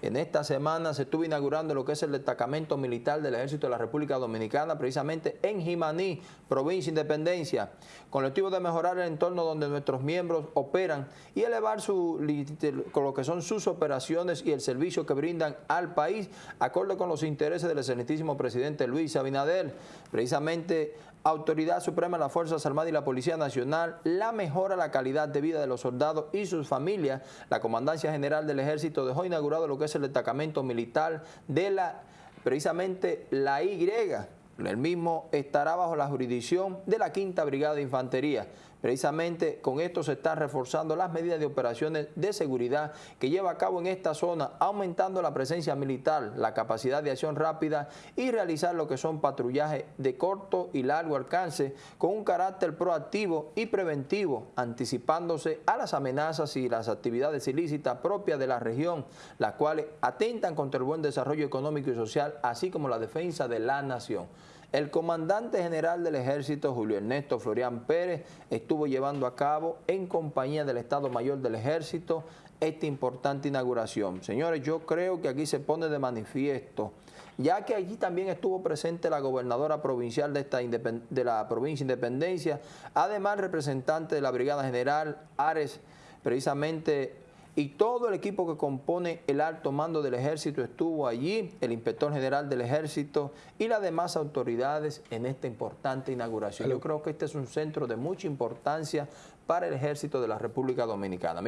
En esta semana se estuvo inaugurando lo que es el destacamento militar del Ejército de la República Dominicana, precisamente en Jimaní, provincia Independencia, con el objetivo de mejorar el entorno donde nuestros miembros operan y elevar su, con lo que son sus operaciones y el servicio que brindan al país, acorde con los intereses del excelentísimo presidente Luis Abinader. Precisamente Autoridad Suprema de las Fuerzas Armadas y la Policía Nacional, la mejora la calidad de vida de los soldados y sus familias. La Comandancia General del Ejército dejó inaugurado lo que es el destacamento militar de la, precisamente la Y. El mismo estará bajo la jurisdicción de la Quinta Brigada de Infantería. Precisamente con esto se están reforzando las medidas de operaciones de seguridad que lleva a cabo en esta zona, aumentando la presencia militar, la capacidad de acción rápida y realizar lo que son patrullajes de corto y largo alcance con un carácter proactivo y preventivo, anticipándose a las amenazas y las actividades ilícitas propias de la región, las cuales atentan contra el buen desarrollo económico y social, así como la defensa de la nación. El comandante general del ejército, Julio Ernesto Florian Pérez, estuvo llevando a cabo en compañía del Estado Mayor del Ejército esta importante inauguración. Señores, yo creo que aquí se pone de manifiesto, ya que allí también estuvo presente la gobernadora provincial de, esta de la provincia Independencia, además representante de la Brigada General Ares, precisamente y todo el equipo que compone el alto mando del ejército estuvo allí, el inspector general del ejército y las demás autoridades en esta importante inauguración. Yo creo que este es un centro de mucha importancia para el ejército de la República Dominicana.